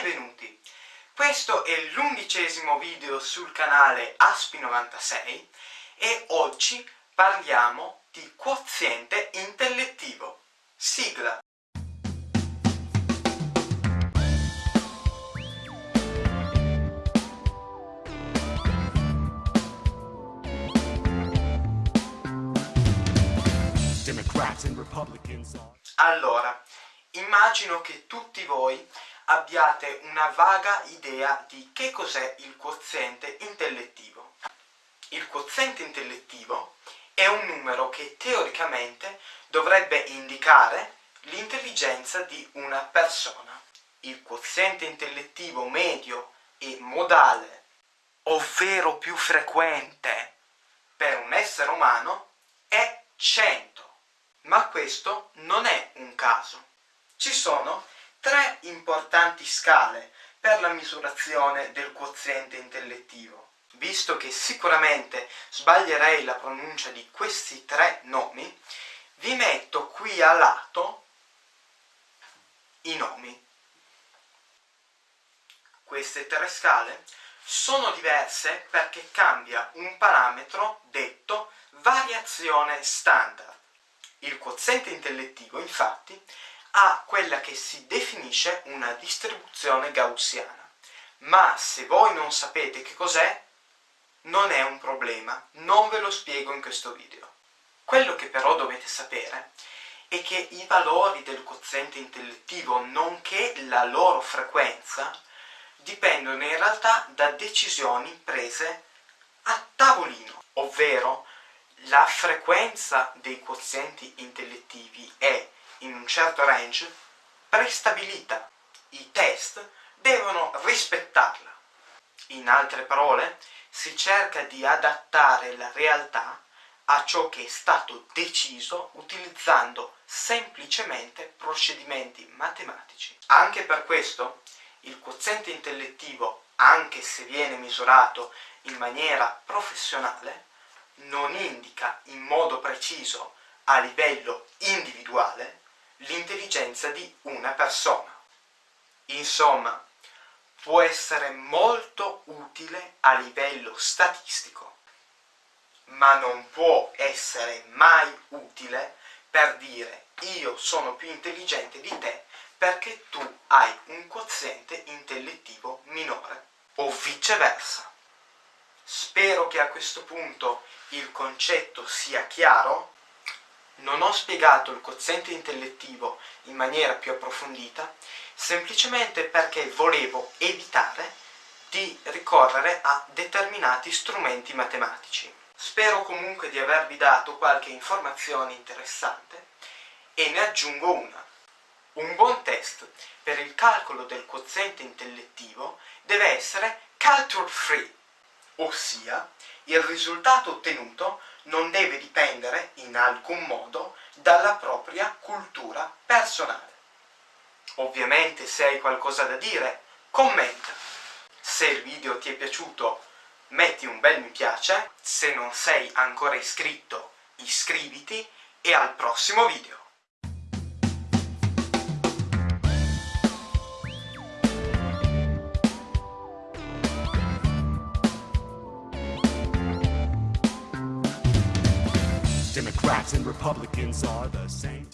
benvenuti! Questo è l'undicesimo video sul canale Aspi96 e oggi parliamo di quoziente intellettivo. Sigla! Allora, immagino che tutti voi abbiate una vaga idea di che cos'è il quoziente intellettivo. Il quoziente intellettivo è un numero che teoricamente dovrebbe indicare l'intelligenza di una persona. Il quoziente intellettivo medio e modale, ovvero più frequente per un essere umano, è 100. Ma questo non è un caso. Ci sono tre importanti scale per la misurazione del quoziente intellettivo. Visto che sicuramente sbaglierei la pronuncia di questi tre nomi, vi metto qui a lato i nomi. Queste tre scale sono diverse perché cambia un parametro detto variazione standard. Il quoziente intellettivo, infatti, ha quella che si definisce una distribuzione gaussiana. Ma se voi non sapete che cos'è, non è un problema, non ve lo spiego in questo video. Quello che però dovete sapere è che i valori del quoziente intellettivo, nonché la loro frequenza, dipendono in realtà da decisioni prese a tavolino, ovvero la frequenza dei quozienti intellettivi è in un certo range prestabilita. I test devono rispettarla. In altre parole, si cerca di adattare la realtà a ciò che è stato deciso utilizzando semplicemente procedimenti matematici. Anche per questo il quoziente intellettivo, anche se viene misurato in maniera professionale, non indica in modo preciso a livello individuale l'intelligenza di una persona. Insomma, può essere molto utile a livello statistico, ma non può essere mai utile per dire io sono più intelligente di te perché tu hai un quoziente intellettivo minore o viceversa. Spero che a questo punto il concetto sia chiaro. Non ho spiegato il quoziente intellettivo in maniera più approfondita, semplicemente perché volevo evitare di ricorrere a determinati strumenti matematici. Spero comunque di avervi dato qualche informazione interessante e ne aggiungo una. Un buon test per il calcolo del quoziente intellettivo deve essere culture free, ossia il risultato ottenuto non deve dipendere in alcun modo dalla propria cultura personale. Ovviamente se hai qualcosa da dire, commenta. Se il video ti è piaciuto, metti un bel mi piace. Se non sei ancora iscritto, iscriviti e al prossimo video. Democrats and Republicans are the same.